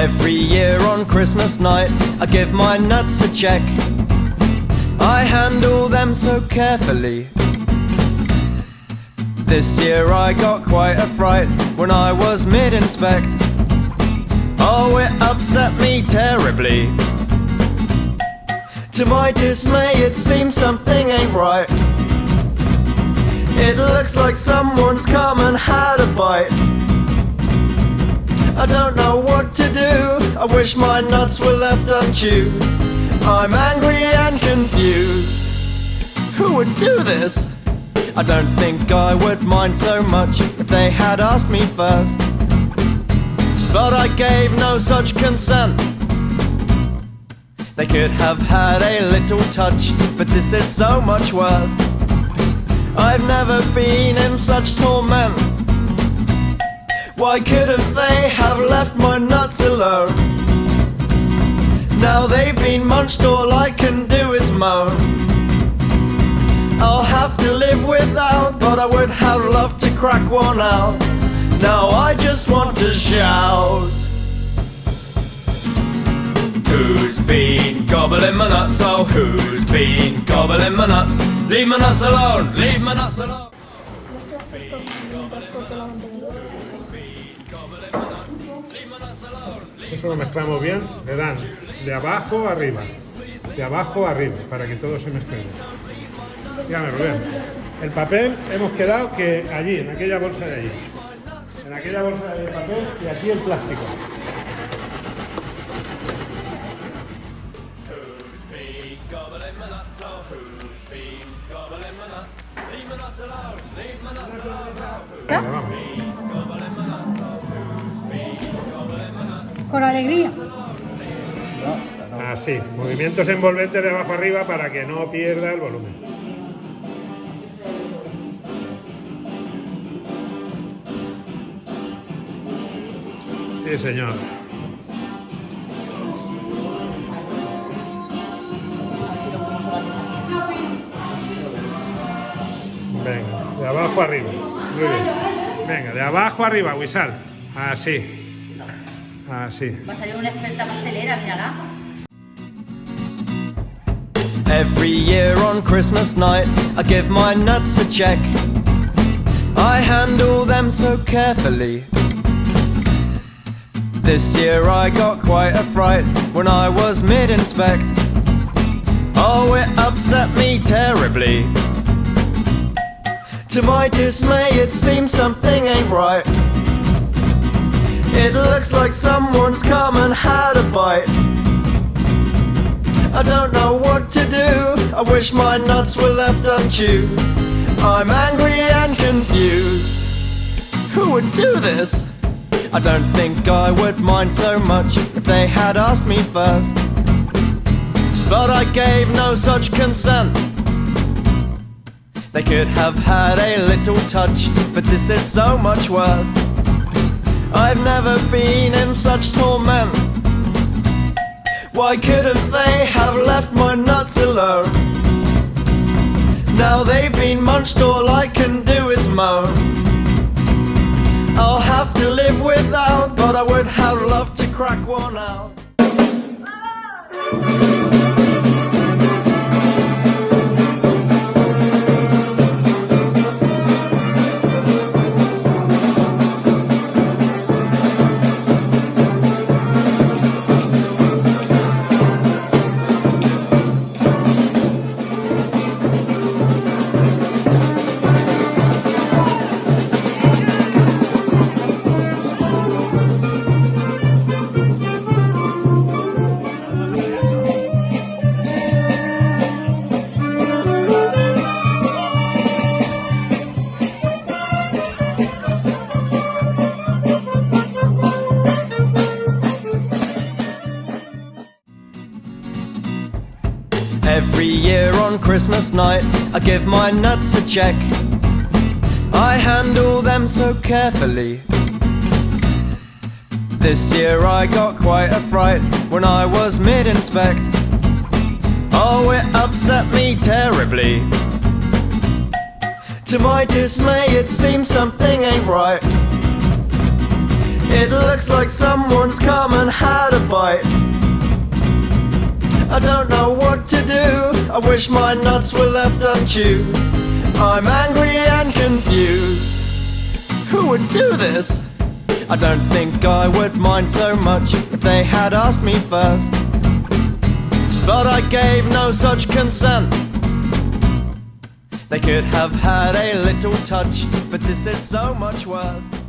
Every year on Christmas night, I give my nuts a check. I handle them so carefully. This year I got quite a fright when I was mid inspect. Oh, it upset me terribly. To my dismay, it seems something ain't right. It looks like someone's come and had a bite. I don't know to do. I wish my nuts were left unchewed. I'm angry and confused. Who would do this? I don't think I would mind so much if they had asked me first. But I gave no such consent. They could have had a little touch, but this is so much worse. I've never been in such torment. Why couldn't they have left my nuts alone? Now they've been munched, all I can do is moan. I'll have to live without, but I would have loved to crack one out. Now I just want to shout. Who's been gobbling my nuts? Oh, who's been gobbling my nuts? Leave my nuts alone, leave my nuts alone. Eso lo mezclamos bien, le dan de abajo a arriba, de abajo a arriba, para que todo se mezcle. Dígame, Rubén. El papel hemos quedado que allí, en aquella bolsa de allí. En aquella bolsa de papel y aquí el plástico. Venga, vamos. Con alegría. Así, movimientos envolventes de abajo arriba para que no pierda el volumen. Sí, señor. Venga, de abajo arriba. Muy bien. Venga, de abajo arriba, Wisal. Así. Ah, Así. Va a salir una experta pastelera, mírala. Every year on Christmas night, I give my nuts a check. I handle them so carefully. This year I got quite a fright when I was mid inspect. Oh, it upset me terribly. To my dismay, it seems something ain't right. It looks like someone's come and had a bite. I don't know what to do. I wish my nuts were left unchewed. I'm angry and confused. Who would do this? I don't think I would mind so much if they had asked me first. But I gave no such consent. They could have had a little touch, but this is so much worse. I've never been in such torment. Why couldn't they have left my nuts alone? Now they've been munched, all I can do is moan. I'll have to live without, but I would have loved to crack one out. On Christmas night, I give my nuts a check. I handle them so carefully. This year I got quite a fright when I was mid inspect. Oh, it upset me terribly. To my dismay, it seems something ain't right. It looks like someone's come and had a bite. I don't know what to do. I wish my nuts were left unchewed. I'm angry and confused. Who would do this? I don't think I would mind so much if they had asked me first. But I gave no such consent. They could have had a little touch, but this is so much worse.